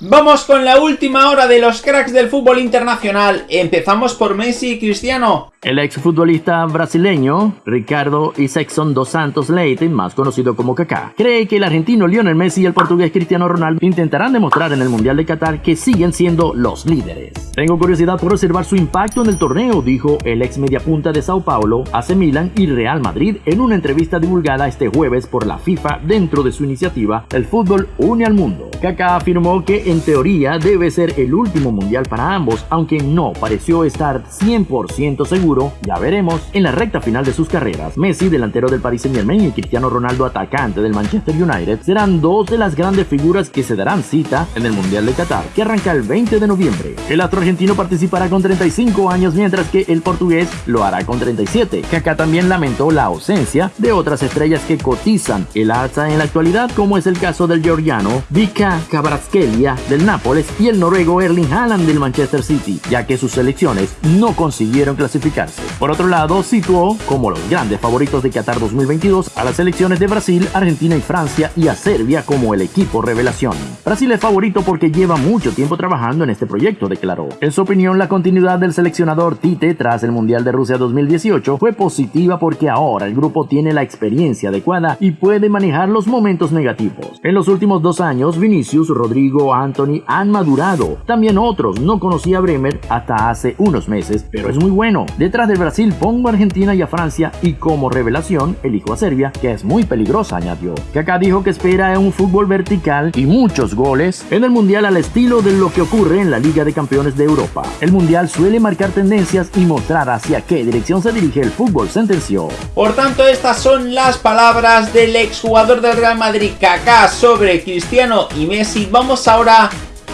Vamos con la última hora de los cracks del fútbol internacional. Empezamos por Messi y Cristiano. El exfutbolista brasileño Ricardo Isaacson dos Santos Leite, más conocido como Kaká, cree que el argentino Lionel Messi y el portugués Cristiano Ronaldo intentarán demostrar en el Mundial de Qatar que siguen siendo los líderes. Tengo curiosidad por observar su impacto en el torneo, dijo el ex mediapunta de Sao Paulo, AC Milan y Real Madrid en una entrevista divulgada este jueves por la FIFA dentro de su iniciativa El fútbol une al mundo. Kaká afirmó que en teoría debe ser el último mundial para ambos, aunque no pareció estar 100% seguro ya veremos, en la recta final de sus carreras. Messi, delantero del Paris Saint Germain y Cristiano Ronaldo, atacante del Manchester United, serán dos de las grandes figuras que se darán cita en el Mundial de Qatar, que arranca el 20 de noviembre. El astro argentino participará con 35 años, mientras que el portugués lo hará con 37. Kaká también lamentó la ausencia de otras estrellas que cotizan el alza en la actualidad, como es el caso del georgiano Vika Kvaratskhelia del Nápoles y el noruego Erling Haaland del Manchester City, ya que sus selecciones no consiguieron clasificar por otro lado, situó como los grandes favoritos de Qatar 2022 a las selecciones de Brasil, Argentina y Francia y a Serbia como el equipo revelación. Brasil es favorito porque lleva mucho tiempo trabajando en este proyecto, declaró. En su opinión, la continuidad del seleccionador Tite tras el Mundial de Rusia 2018 fue positiva porque ahora el grupo tiene la experiencia adecuada y puede manejar los momentos negativos. En los últimos dos años, Vinicius, Rodrigo, Anthony han madurado. También otros no conocía a Bremer hasta hace unos meses, pero es muy bueno. Detrás del Brasil pongo a Argentina y a Francia y como revelación elijo a Serbia, que es muy peligrosa, añadió. Kaká dijo que espera un fútbol vertical y muchos goles en el Mundial al estilo de lo que ocurre en la Liga de Campeones de Europa. El Mundial suele marcar tendencias y mostrar hacia qué dirección se dirige el fútbol, sentenció. Por tanto, estas son las palabras del exjugador del Real Madrid, Kaká, sobre Cristiano y Messi. Vamos ahora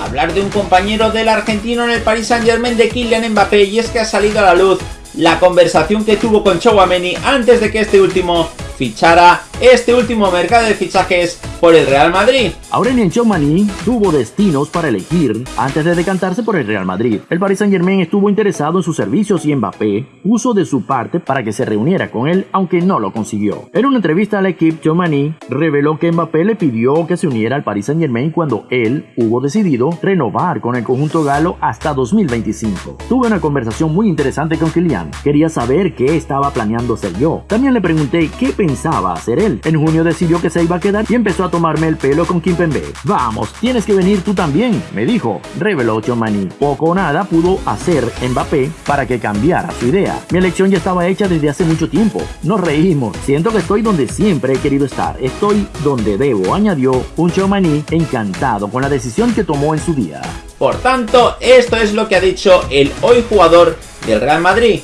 hablar de un compañero del argentino en el Paris Saint Germain de Kylian Mbappé y es que ha salido a la luz la conversación que tuvo con Chouameni antes de que este último fichara este último mercado de fichajes por el Real Madrid. Aurelien Chouamani tuvo destinos para elegir antes de decantarse por el Real Madrid. El Paris Saint Germain estuvo interesado en sus servicios y Mbappé puso de su parte para que se reuniera con él, aunque no lo consiguió. En una entrevista al equipo, Chouamani reveló que Mbappé le pidió que se uniera al Paris Saint Germain cuando él hubo decidido renovar con el conjunto galo hasta 2025. Tuve una conversación muy interesante con Kylian. Quería saber qué estaba planeando ser yo. También le pregunté qué pensaba hacer él en junio decidió que se iba a quedar y empezó a tomarme el pelo con Kimpembe. Vamos, tienes que venir tú también, me dijo. Reveló Chomani. Poco o nada pudo hacer Mbappé para que cambiara su idea. Mi elección ya estaba hecha desde hace mucho tiempo. Nos reímos. Siento que estoy donde siempre he querido estar. Estoy donde debo, añadió un Chomani encantado con la decisión que tomó en su día. Por tanto, esto es lo que ha dicho el hoy jugador del Real Madrid.